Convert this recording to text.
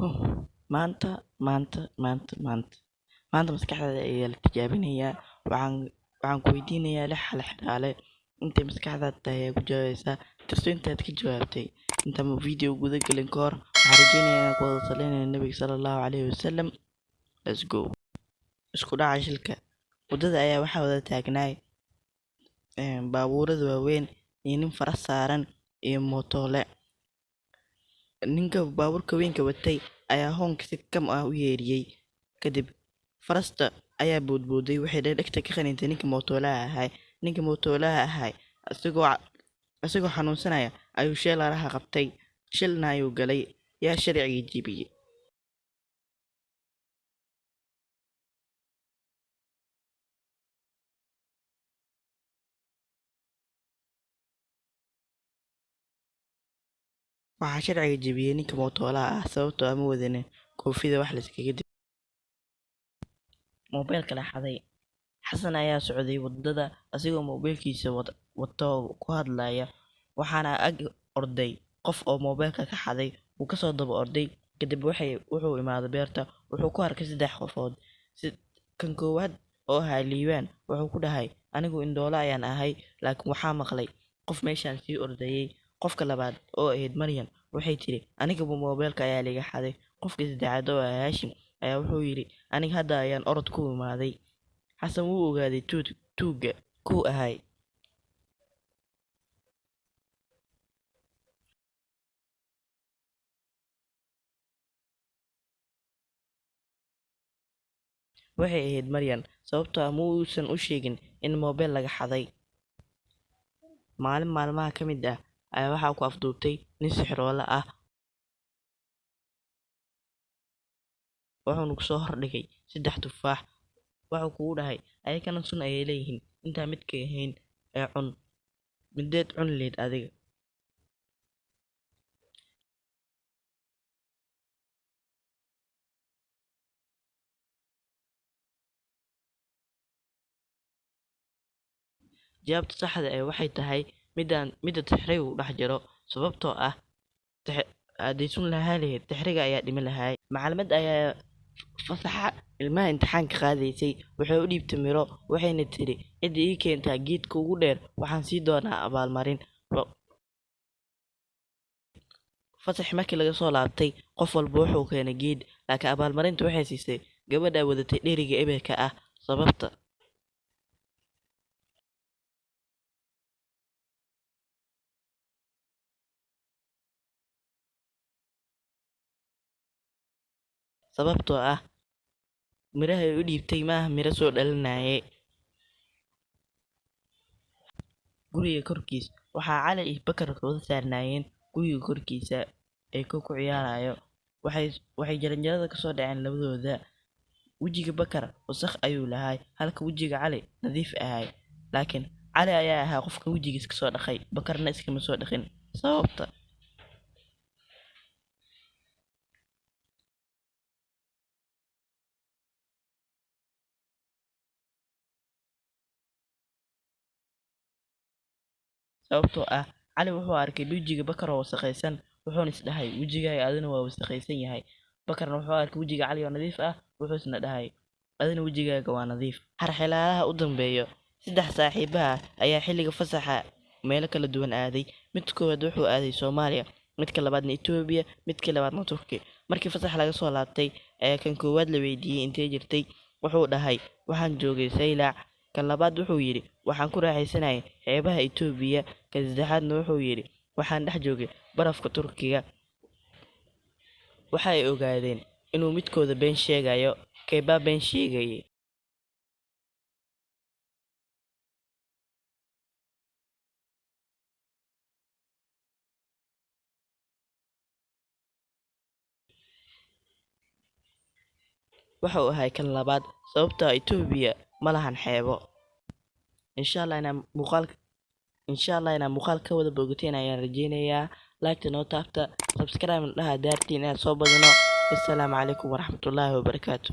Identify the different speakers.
Speaker 1: Maanta maanta maanta maanta. Maanta maskaxdaada ayaa la tijaabinayaa waxaan waxaan ku weydiinayaa lix hal xiraale intay maskaxdaada tahay ayaa ku jawaabaysaa tirso intaad ka jawaabtay. Intaan video guda galin ka hor waxaan rajeynayaa inaan ku wada salinayno nabiga sala allahu calayhi wasalam let's go. Isku dhaca shilka. Waddada ayaa waxaa wada taagnaay baabuurada waaweyn iyo nin faras saaran iyo mootole ninka baabuurka weynka watay ayaa hoonka si kam ah u yeeriyey. Kadib farasta ayaa boodbooday waxay dhegta ka qanintay ninka mootoolaha ahay ninka mootoolaha ahay isagoo isagoo xanuunsanaya ayuu sheelaraha qabtay. Shilna ayuu galay. Yaa sharcigii jebiyey waxaa sharciga jebiyey ninka mootoolaha ah sababtoo ama wadanin koofida wax layskaga dib. Moobeelka la xaday. Xasan ayaa socday waddada asigoo moobeelkiisa wato ku hadlaya. Waxaana ag orday qof oo moobeelka ka xaday. Wuu ka soo daba orday. Kadib wuxuu imaaday beerta. Wuxuu ku arkay saddex qofood. Kan koowaad oo ahaa liibaan wuxuu ku dhahay anigu indhoole ayaan ahay laakiin waxaa maqlay. Qof meeshaan sii ordayey qofka labaad oo ahayd maryan waxay tiri anigaba moobeelka ayaa liga xaday. Qofka saddexaad oo ah haashim ayaa wuxuu yidhi aniga hadda ayaan orod ku imaaday. Xasan wuu ogaaday tuud tuugga kuu ahay. Waxay ahayd maryan sababtoo ah ma u sheegin in moobeel laga xaday. Maalin maalmaha ka mid ah ayaa waxaa ku afduubtay nin sixiroole ah. Wuxuuna ku soo hordhigay saddex tufaax. Wuxuu kugu dhahay ayakana sun ayay leeyihiin. Intaa midkay ahayn ee cun. Mideed cun leed adiga. Jawaabta saxda ee waxay tahay midaan midda tixriga u dhex jiro sababtoo ah hadday sun lahaa lahayd tixriga ayaa dhimi lahaay macalimaad ayaa fasaxa ilmaha imtixaanka qaadaysay waxay u dhiibtay miro waxayna tiri cidda ii keentaa geedka ugu dheer waxaan sii doonaa abaalmarin fasax markii laga soo laabtay qof walba wuxuu keenay geed laakiin abaalmarinta waxay siisay gabadha wadatay dheriga eberka ah sababta sababtoo ah mirahay u dhiibtay maaha miro soo dhalinaye guriga korkiis waxaa cali iyo bakar wada saarnaayeen guriga korkiisa ee ko ku ciyaarayo waxay waxay jaranjarada ka soo dhaceen labadooda. Wejiga bakar wasakh ayuu lahay halka wejiga cali nadiif ahay. Laakiin cali ayaa ahaa qofka wejigiis ka soo dhaqay bakarna iskama soo dhaqin. Sababta sababtoo ah cali wuxuu arkay wejiga bakar oo wasakhaysan wuxuuna is dhahay wejigaaga adina waa wasakhaysan yahay. Bakarna wuxuu arkay wejiga cali oo nadiif ah wuxuu isna dhahay adina wejigaaga waa nadiif. Harxilaalaha u dambeeyo saddex saaxiiba ah ayaa xilliga fasaxa meelo kala duwan aaday. Mid koowaad wuxuu aaday soomaaliya midka labaadna etoobiya midkii labaadna turki. Markii fasax laga soo laabtay ayaa kan koowaad la weydiiyey intee jirtay wuxuu dhahay waxaan joogay saylac kan labaad wuxuu yidhi waxaan ku raaxaysanayay xeebaha etoobiya kan saddexaadna wuxuu yidhi waxaan dhex joogay barafka turkiga. Waxa ay ogaadeen inuu midkooda been sheegayo keebaa been sheegayay waxa uu ahay kan labaad sababtoo ah etoobiya ma lahan xeebo. Insha allah inaan muuqaal insha allah inaan muuqaal ka wada bogateen ayaan rajeynayaa. Laagta noo taabta subscribe dhaha daartiin inaad soo badino assalaamu calaykum waraxmatullaahi wabarakaatu